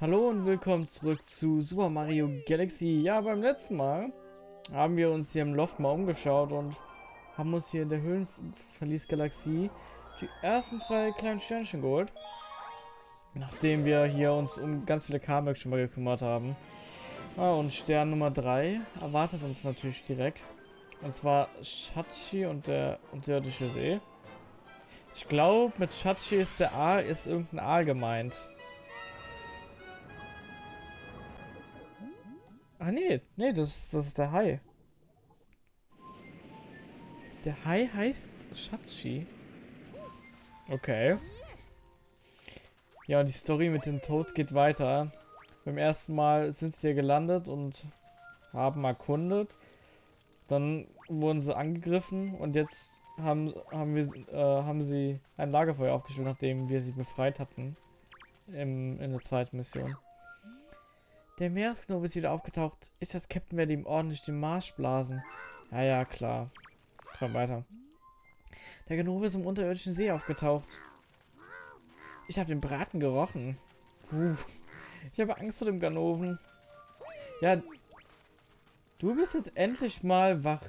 Hallo und willkommen zurück zu Super Mario Galaxy. Ja, beim letzten Mal haben wir uns hier im Loft mal umgeschaut und haben uns hier in der Höhlenverlies-Galaxie die ersten zwei kleinen Sternchen geholt. Nachdem wir hier uns um ganz viele Kamek schon mal gekümmert haben. Ah, und Stern Nummer 3 erwartet uns natürlich direkt. Und zwar Shachi und der unterirdische See. Ich glaube, mit Shachi ist der A, ist irgendein A gemeint. Ah nee, nee, das, das ist der Hai. Der Hai heißt Shachi. Okay. Ja, und die Story mit dem Tod geht weiter. Beim ersten Mal sind sie hier gelandet und haben erkundet. Dann wurden sie angegriffen und jetzt haben, haben, wir, äh, haben sie ein Lagerfeuer aufgestellt, nachdem wir sie befreit hatten. Im, in der zweiten Mission. Der Meeresgnome ist wieder aufgetaucht. Ich als Captain werde ihm ordentlich den Marsch blasen. Ja, ja, klar. Komm weiter. Der Ganove ist im unterirdischen See aufgetaucht. Ich habe den Braten gerochen. Puh. Ich habe Angst vor dem Ganoven. Ja. Du bist jetzt endlich mal wach.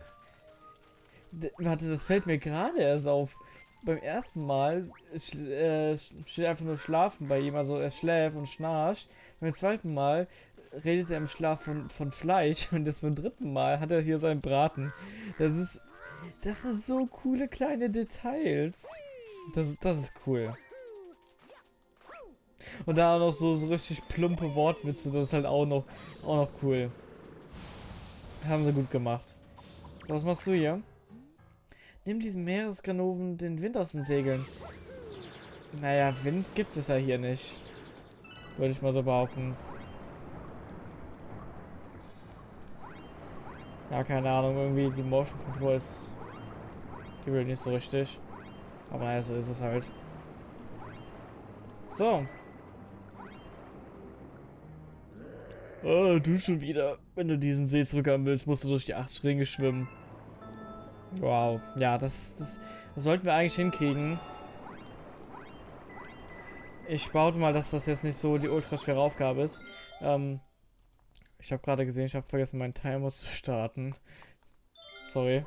D warte, das fällt mir gerade erst auf. Beim ersten Mal äh, steht einfach nur schlafen bei ihm, also er schläft und schnarcht. Beim zweiten Mal redet er im Schlaf von, von Fleisch und das beim dritten Mal hat er hier seinen Braten. Das ist, das sind so coole kleine Details. Das, das ist cool. Und da auch noch so, so richtig plumpe Wortwitze, das ist halt auch noch, auch noch cool. Haben sie gut gemacht. Was machst du hier? Nimm diesen Meeresganoven den Wind aus den Segeln. Naja, Wind gibt es ja hier nicht. Würde ich mal so behaupten. Ja, keine Ahnung, irgendwie die Motion Controls die will nicht so richtig. Aber naja, so ist es halt. So. Oh, du schon wieder. Wenn du diesen See zurückhaben willst, musst du durch die acht Ringe schwimmen. Wow. Ja, das, das, das sollten wir eigentlich hinkriegen. Ich baute mal, dass das jetzt nicht so die ultra schwere Aufgabe ist. Ähm, ich habe gerade gesehen, ich habe vergessen, meinen Timer zu starten. Sorry.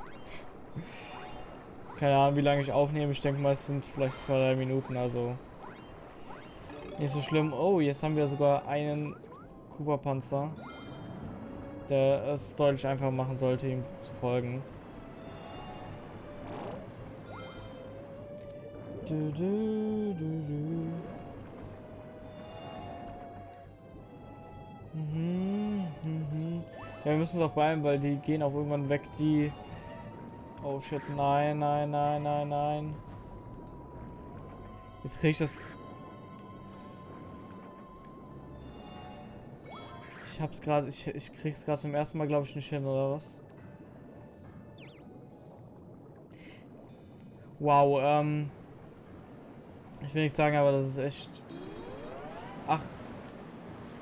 Keine Ahnung, wie lange ich aufnehme. Ich denke mal, es sind vielleicht zwei, drei Minuten, also nicht so schlimm. Oh, jetzt haben wir sogar einen Cooper-Panzer, der es deutlich einfach machen sollte, ihm zu folgen. Du, du, du, Mhm, mhm. Ja, wir müssen auch beeilen, weil die gehen auch irgendwann weg, die... Oh shit, nein, nein, nein, nein, nein. Jetzt kriege ich das... Ich hab's gerade, ich, ich krieg's gerade zum ersten Mal, glaube ich, nicht hin, oder was? Wow, ähm... Ich will nicht sagen, aber das ist echt... Ach.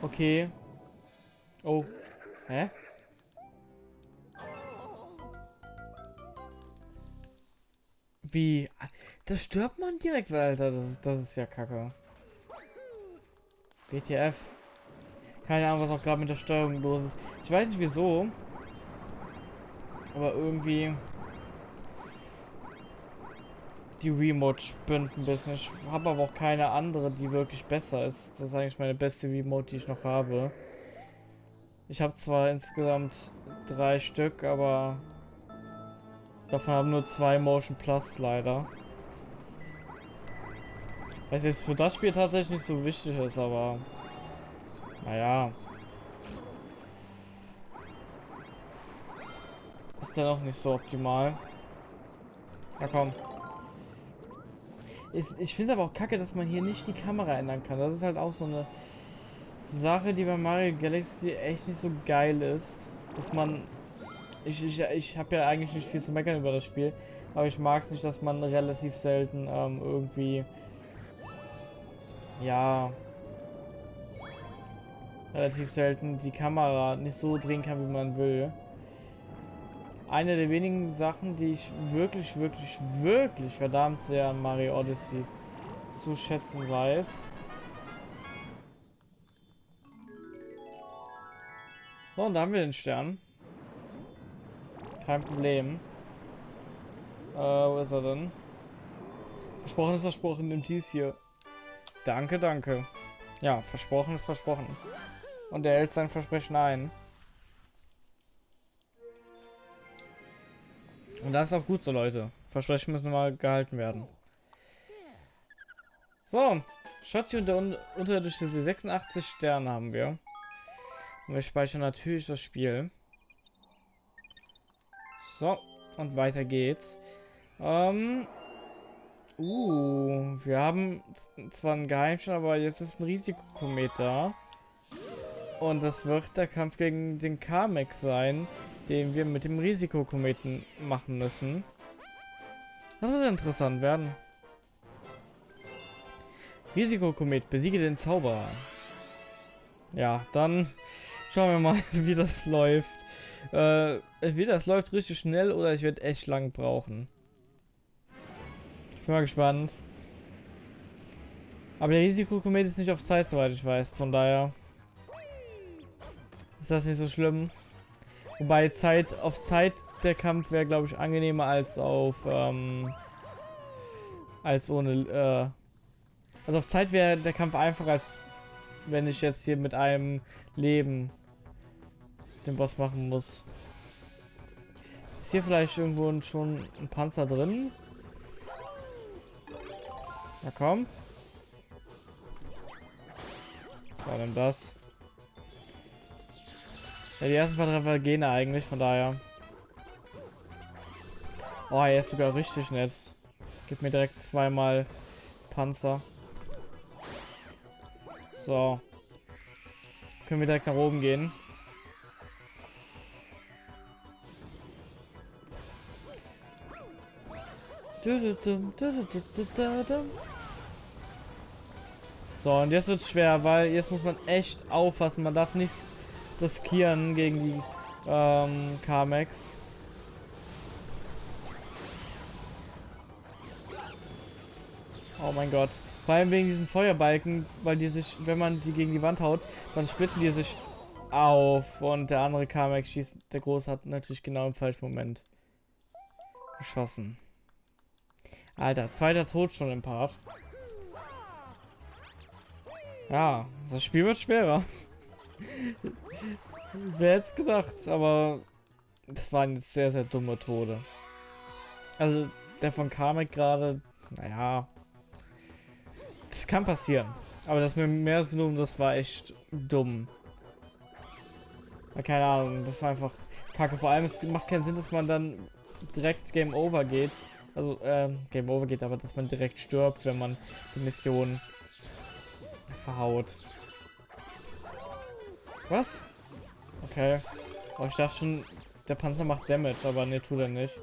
Okay. Oh. Hä? Wie? Das stirbt man direkt, Alter. Das ist, das ist ja kacke. WTF. Keine Ahnung, was auch gerade mit der Steuerung los ist. Ich weiß nicht wieso. Aber irgendwie... Die Remote spinnt ein bisschen. Ich habe aber auch keine andere, die wirklich besser ist. Das ist eigentlich meine beste Remote, die ich noch habe. Ich habe zwar insgesamt drei Stück, aber davon haben nur zwei Motion Plus leider. Was jetzt für das Spiel tatsächlich nicht so wichtig ist, aber naja. Ist dann auch nicht so optimal. Ja komm. Ist, ich finde aber auch kacke, dass man hier nicht die Kamera ändern kann. Das ist halt auch so eine Sache, die bei Mario Galaxy echt nicht so geil ist, dass man... Ich, ich, ich habe ja eigentlich nicht viel zu meckern über das Spiel, aber ich mag es nicht, dass man relativ selten ähm, irgendwie... Ja... Relativ selten die Kamera nicht so drehen kann, wie man will. Eine der wenigen Sachen, die ich wirklich, wirklich, wirklich verdammt sehr an Mario Odyssey zu schätzen weiß, So, und da haben wir den Stern. Kein Problem. Äh, wo ist er denn? Versprochen ist versprochen, nimmt dies hier. Danke, danke. Ja, versprochen ist versprochen. Und er hält sein Versprechen ein. Und das ist auch gut so, Leute. Versprechen müssen mal gehalten werden. So, Schatzi und der un unterirdische See. 86 Sterne haben wir. Und wir speichern natürlich das Spiel. So, und weiter geht's. Ähm, uh, wir haben zwar einen Geheimschein, aber jetzt ist ein Risikokomet da. Und das wird der Kampf gegen den Kamek sein, den wir mit dem Risikokometen machen müssen. Das wird interessant werden. Risikokomet, besiege den Zauberer. Ja, dann schauen wir mal, wie das läuft. Äh, entweder es läuft richtig schnell oder ich werde echt lang brauchen. Ich bin mal gespannt. Aber der Risikokomet ist nicht auf Zeit, soweit ich weiß. Von daher ist das nicht so schlimm. Wobei Zeit auf Zeit der Kampf wäre, glaube ich, angenehmer als auf ähm, als ohne. Äh, also auf Zeit wäre der Kampf einfacher als wenn ich jetzt hier mit einem Leben den Boss machen muss. Ist hier vielleicht irgendwo schon ein Panzer drin? Na komm. So, dann das. Ja, die ersten paar Treffer gehen eigentlich, von daher. Oh, er ist sogar richtig nett. Gib mir direkt zweimal Panzer. So. Können wir direkt nach oben gehen. So, und jetzt wird es schwer, weil jetzt muss man echt aufpassen. Man darf nichts riskieren gegen die ähm, Carmex. Oh mein Gott. Vor allem wegen diesen Feuerbalken, weil die sich, wenn man die gegen die Wand haut, dann splitten die sich auf und der andere Carmex schießt, der Große hat natürlich genau im falschen Moment geschossen. Alter, zweiter Tod schon im Part. Ja, das Spiel wird schwerer. Wer hätte es gedacht, aber das waren jetzt sehr, sehr dumme Tode. Also der von Kamek gerade, naja, das kann passieren. Aber das mit mehr genommen, das war echt dumm. keine Ahnung, das war einfach kacke. Vor allem, es macht keinen Sinn, dass man dann direkt Game Over geht. Also, ähm, Game Over geht, aber dass man direkt stirbt, wenn man die Mission verhaut. Was? Okay. Oh, ich dachte schon, der Panzer macht Damage, aber ne, tut er nicht.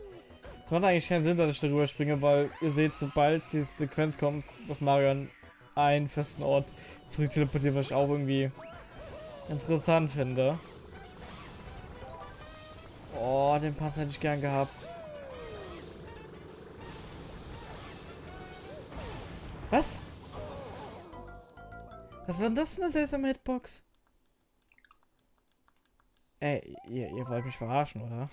Es macht eigentlich keinen Sinn, dass ich darüber springe, weil ihr seht, sobald die Sequenz kommt, auf Mario an einen festen Ort zurück teleportiert, was ich auch irgendwie interessant finde. Oh, den Panzer hätte ich gern gehabt. Was? Was war denn das für eine seltsame Hitbox? Ey, ihr, ihr wollt mich verarschen, oder?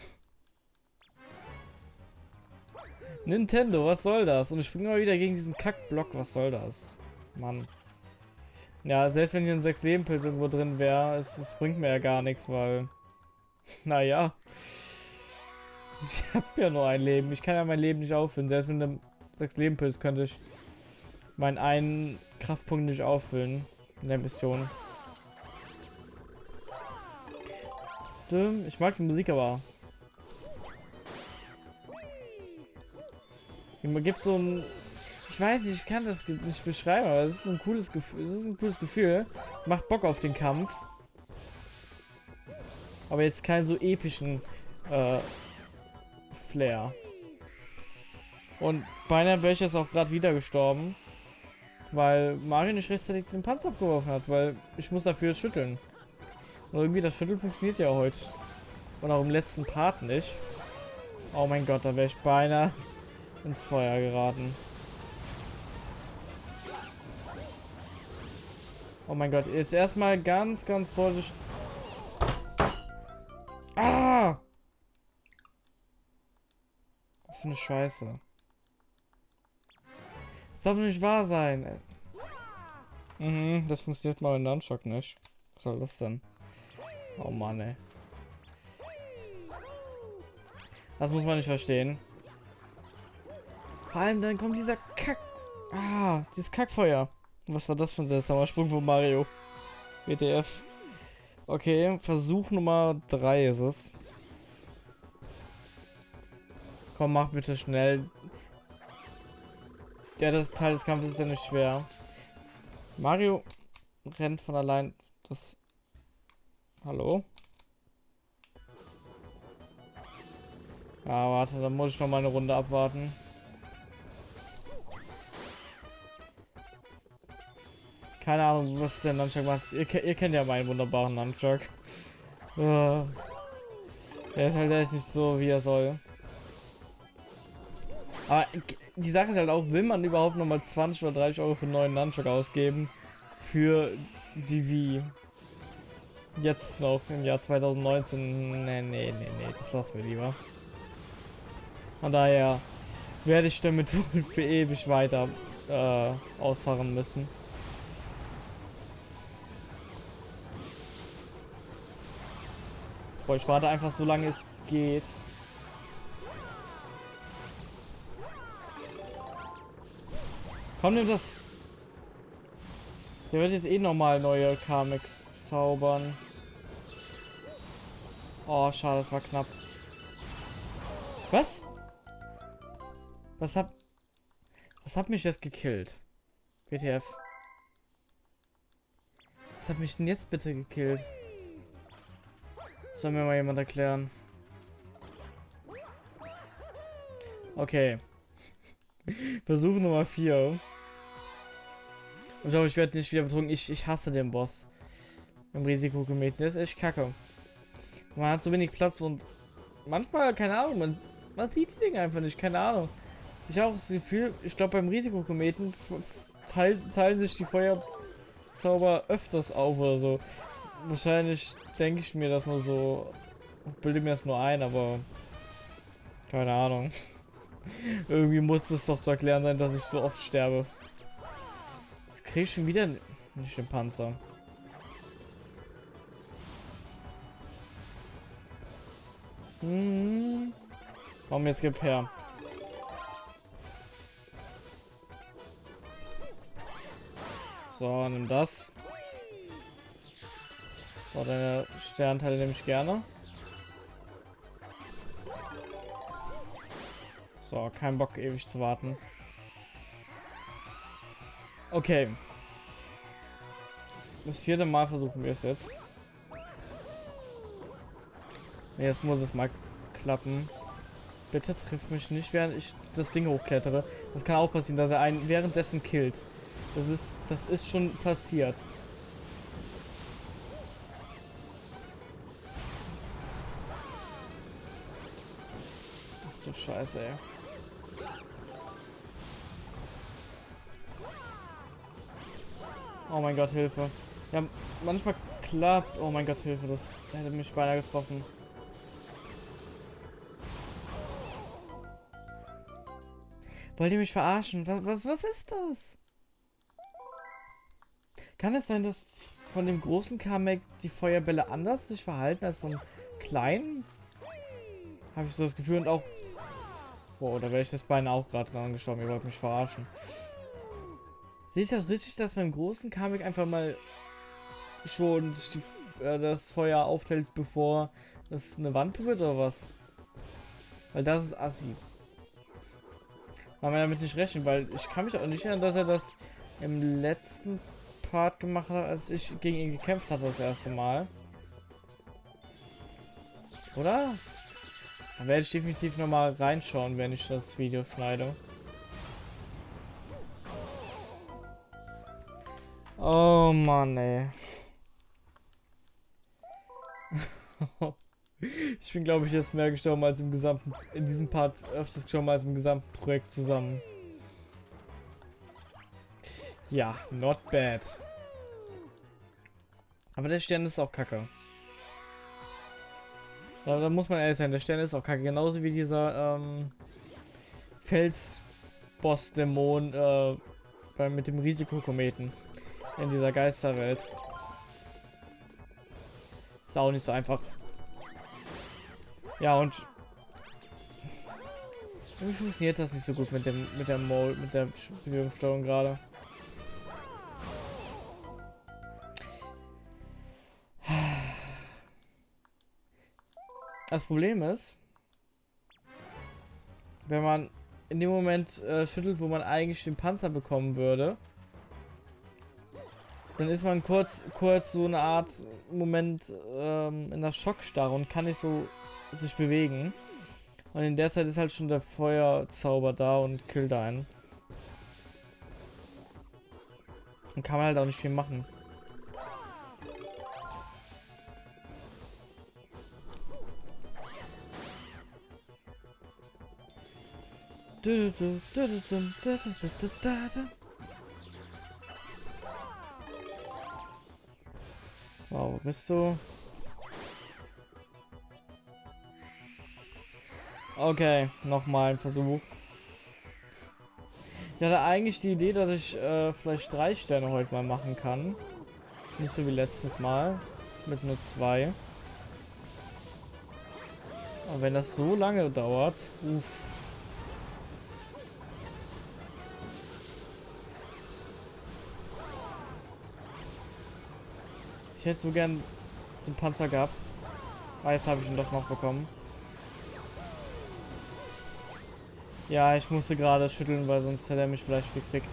Nintendo, was soll das? Und ich springe mal wieder gegen diesen Kackblock, was soll das? Mann. Ja, selbst wenn hier ein 6 Leben Pilz irgendwo drin wäre, es, es, bringt mir ja gar nichts, weil... Naja. Ich habe ja nur ein Leben. Ich kann ja mein Leben nicht auffüllen. Selbst mit einem 6 Leben Pilz könnte ich meinen einen Kraftpunkt nicht auffüllen in der Mission. Ich mag die Musik aber. Man gibt so ein ich weiß nicht, ich kann das nicht beschreiben, aber es ist ein cooles Gefühl. Es ist ein cooles Gefühl. Macht Bock auf den Kampf. Aber jetzt keinen so epischen äh, Flair. Und beinahe wäre ich jetzt auch gerade wieder gestorben. Weil Mario nicht rechtzeitig den Panzer abgeworfen hat, weil ich muss dafür schütteln. Und irgendwie das Schütteln funktioniert ja heute. Und auch im letzten Part nicht. Oh mein Gott, da wäre ich beinahe ins Feuer geraten. Oh mein Gott, jetzt erstmal ganz, ganz vorsichtig. Ah! Was für eine Scheiße. Das darf nicht wahr sein. Mhm, das funktioniert mal in Nunchuck nicht. Was soll das denn? Oh Mann, ey. Das muss man nicht verstehen. Vor allem dann kommt dieser Kack... Ah, dieses Kackfeuer. Was war das für ein seltsamer Sprung von Mario? WTF. Okay, Versuch Nummer 3 ist es. Komm, mach bitte schnell. Das Teil des Kampfes ist ja nicht schwer. Mario rennt von allein. Das. Hallo? Ja, warte, dann muss ich noch mal eine Runde abwarten. Keine Ahnung, was der Nunchuck macht. Ihr, ihr kennt ja meinen wunderbaren Nunchuck. Uh, er ist halt echt nicht so, wie er soll. Aber die Sache ist halt auch, will man überhaupt noch mal 20 oder 30 Euro für einen neuen Nunchuck ausgeben? Für die Wii? Jetzt noch im Jahr 2019? Nee, nee, nee, nee, das lassen wir lieber. Von daher werde ich damit für ewig weiter äh, ausharren müssen. Boah, ich warte einfach so lange es geht. Komm, nimm das. Der wird jetzt eh nochmal neue Kamex zaubern. Oh, schade, das war knapp. Was? Was hat... Was hat mich jetzt gekillt? WTF. Was hat mich denn jetzt bitte gekillt? Soll mir mal jemand erklären. Okay. Versuch Nummer 4. Ich glaube, ich werde nicht wieder betrunken. Ich, ich hasse den Boss. Im Risikogemäht. Der ist echt kacke. Man hat so wenig Platz und manchmal, keine Ahnung, man, man sieht die Dinge einfach nicht, keine Ahnung. Ich habe das Gefühl, ich glaube beim Risikokometen teilen sich die Feuerzauber öfters auf oder so. Wahrscheinlich denke ich mir das nur so, bilde mir das nur ein, aber keine Ahnung. Irgendwie muss es doch zu erklären sein, dass ich so oft sterbe. Ich schon wieder nicht den Panzer. Hm. Warum jetzt gib her? So, nimm das. So, deine Sternteile nehme ich gerne. So, kein Bock ewig zu warten. Okay. Das vierte Mal versuchen wir es jetzt. Jetzt muss es mal klappen. Bitte trifft mich nicht, während ich das Ding hochklettere. Das kann auch passieren, dass er einen währenddessen killt. Das ist, das ist schon passiert. Scheiße, ey. Oh mein Gott, Hilfe. Ja, manchmal klappt. Oh mein Gott, Hilfe. Das hätte mich beinahe getroffen. Wollt ihr mich verarschen? Was, was, was ist das? Kann es sein, dass von dem großen Kamek die Feuerbälle anders sich verhalten als vom kleinen? Habe ich so das Gefühl und auch Boah, da wäre ich das Bein auch gerade dran gestorben. Ihr wollt mich verarschen. Sehe ich das richtig, dass beim großen Kamek einfach mal schon äh, das Feuer aufteilt, bevor es eine Wand wird oder was? Weil das ist assi. Kann man damit nicht rechnen, weil ich kann mich auch nicht erinnern, dass er das im letzten Part gemacht hat, als ich gegen ihn gekämpft hatte das erste Mal. Oder? Dann werde ich definitiv noch mal reinschauen, wenn ich das Video schneide. Oh Mann, ey. Ich bin, glaube ich, jetzt mehr gestorben als im gesamten, in diesem Part öfters gestorben als im gesamten Projekt zusammen. Ja, not bad. Aber der Stern ist auch kacke. Da, da, muss man ehrlich sein, der Stern ist auch kacke. Genauso wie dieser ähm, Felsboss-Dämon äh, mit dem Risikokometen in dieser Geisterwelt. Ist auch nicht so einfach. Ja, und wie funktioniert das nicht so gut mit dem mit der Mode, mit der Bewegungssteuerung gerade? Das Problem ist, wenn man in dem Moment äh, schüttelt, wo man eigentlich den Panzer bekommen würde, dann ist man kurz, kurz so eine Art Moment ähm, in der Schockstarre und kann nicht so sich bewegen. Und in der Zeit ist halt schon der Feuerzauber da und killt einen. Und kann man halt auch nicht viel machen. So, wo bist du? Okay, nochmal ein Versuch. Ich hatte eigentlich die Idee, dass ich äh, vielleicht drei Sterne heute mal machen kann. Nicht so wie letztes Mal. Mit nur zwei. Aber wenn das so lange dauert, uff. Ich hätte so gern den Panzer gehabt. Ah, jetzt habe ich ihn doch noch bekommen. Ja, ich musste gerade schütteln, weil sonst hätte er mich vielleicht gekriegt.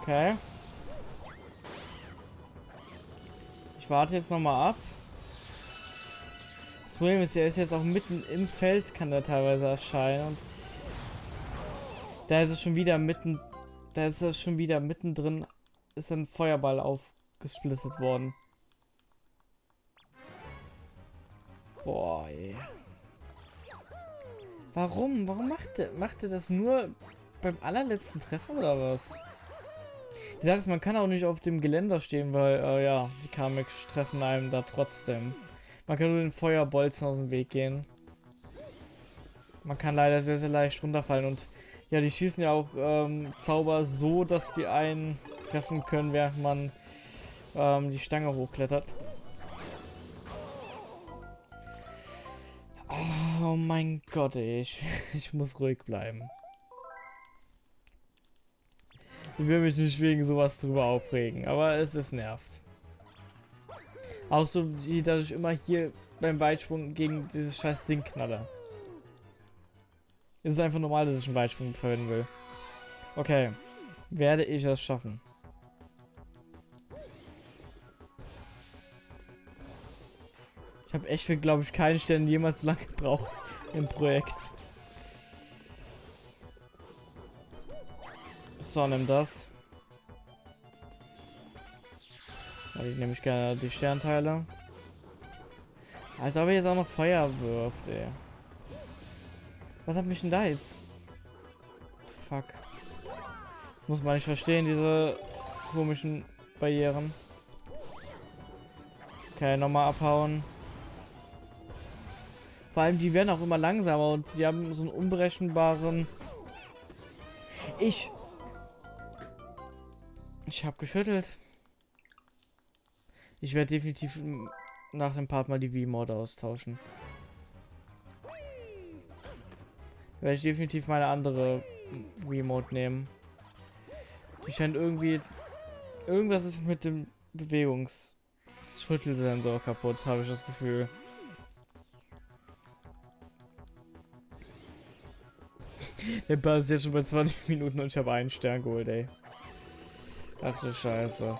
Okay. Ich warte jetzt noch mal ab. Das Problem ist, er ist jetzt auch mitten im Feld, kann er teilweise erscheinen. Und da ist es schon wieder mitten, da ist es schon wieder mittendrin, ist ein Feuerball aufgesplittet worden. Boah, ey. Warum? Warum macht er, macht das nur beim allerletzten Treffer oder was? Ich sag's, man kann auch nicht auf dem Geländer stehen, weil, äh, ja, die Kamex treffen einem da trotzdem. Man kann nur den Feuerbolzen aus dem Weg gehen. Man kann leider sehr, sehr leicht runterfallen und ja, die schießen ja auch ähm, Zauber so, dass die einen treffen können, während man ähm, die Stange hochklettert. Mein Gott. Ich, ich muss ruhig bleiben. Ich will mich nicht wegen sowas drüber aufregen, aber es ist nervt. Auch so, dass ich immer hier beim Weitsprung gegen dieses scheiß Ding knalle. Es ist einfach normal, dass ich einen Weitsprung verwenden will. Okay. Werde ich das schaffen? Ich habe echt für, glaube ich, keinen Stellen jemals so lange gebraucht im Projekt. So, nimm das. Ja, ich nehme ich gerne die Sternteile. Als ob er jetzt auch noch Feuer wirft, ey. Was hat mich denn da jetzt? Fuck. Das muss man nicht verstehen, diese komischen Barrieren. Okay, nochmal abhauen. Vor allem, die werden auch immer langsamer und die haben so einen unberechenbaren... Ich... Ich habe geschüttelt. Ich werde definitiv nach dem Part mal die V-Mode austauschen. Werde ich definitiv meine andere Remote nehmen. Die scheint irgendwie... Irgendwas ist mit dem Bewegungs... Schüttelsensor kaputt, habe ich das Gefühl. Der Ball ist jetzt schon bei 20 Minuten und ich habe einen Stern geholt, ey. Ach du Scheiße.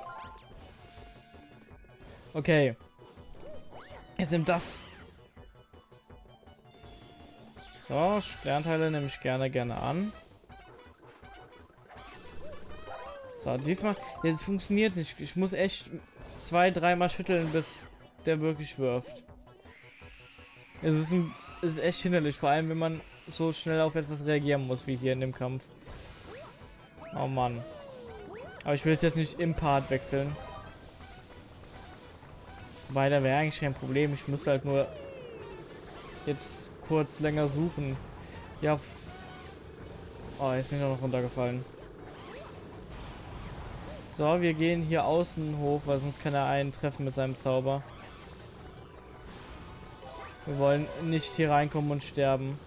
Okay. Jetzt nimmt das. So, Sternteile nehme ich gerne, gerne an. So, diesmal, jetzt funktioniert nicht. Ich muss echt zwei, dreimal schütteln, bis der wirklich wirft. Es ist, ein, es ist echt hinderlich, vor allem wenn man so schnell auf etwas reagieren muss, wie hier in dem Kampf. Oh Mann. Aber ich will es jetzt nicht im Part wechseln. Weil da wäre eigentlich kein Problem. Ich muss halt nur jetzt kurz länger suchen. Ja. Oh, jetzt bin ich noch runtergefallen. So, wir gehen hier außen hoch, weil sonst kann er einen treffen mit seinem Zauber. Wir wollen nicht hier reinkommen und sterben.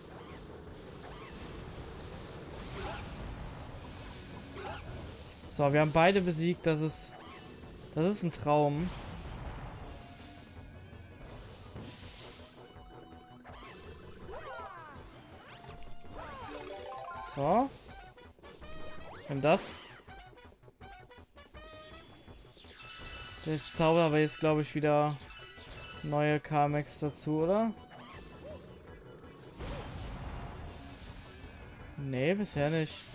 So, wir haben beide besiegt. Das ist... Das ist ein Traum. So. Und das. Der Zauber aber jetzt, glaube ich, wieder neue Kamex dazu, oder? Nee, bisher nicht.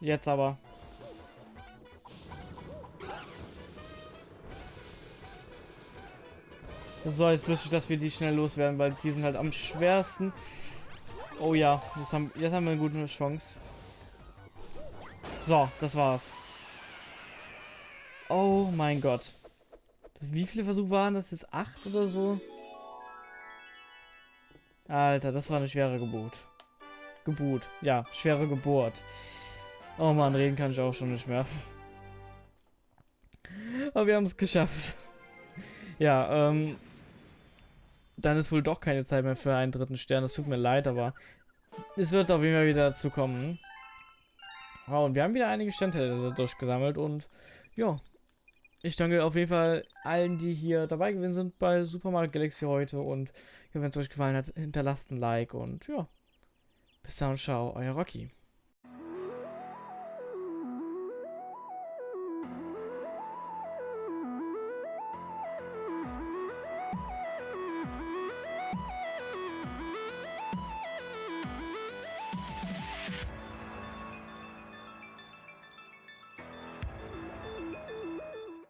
Jetzt aber. So, jetzt lustig, dass wir die schnell loswerden, weil die sind halt am schwersten. Oh ja, jetzt haben, jetzt haben wir eine gute Chance. So, das war's. Oh mein Gott. Wie viele Versuche waren das jetzt? Acht oder so? Alter, das war eine schwere Geburt. Geburt. Ja, schwere Geburt. Oh man, reden kann ich auch schon nicht mehr. Aber wir haben es geschafft. Ja, ähm, dann ist wohl doch keine Zeit mehr für einen dritten Stern. Das tut mir leid, aber es wird auf jeden Fall wieder dazu kommen. Oh, und wir haben wieder einige Sternteile durchgesammelt und ja. Ich danke auf jeden Fall allen, die hier dabei gewesen sind bei Super Mario Galaxy heute und ja, wenn es euch gefallen hat, hinterlasst ein Like und ja. Bis dann, ciao, euer Rocky.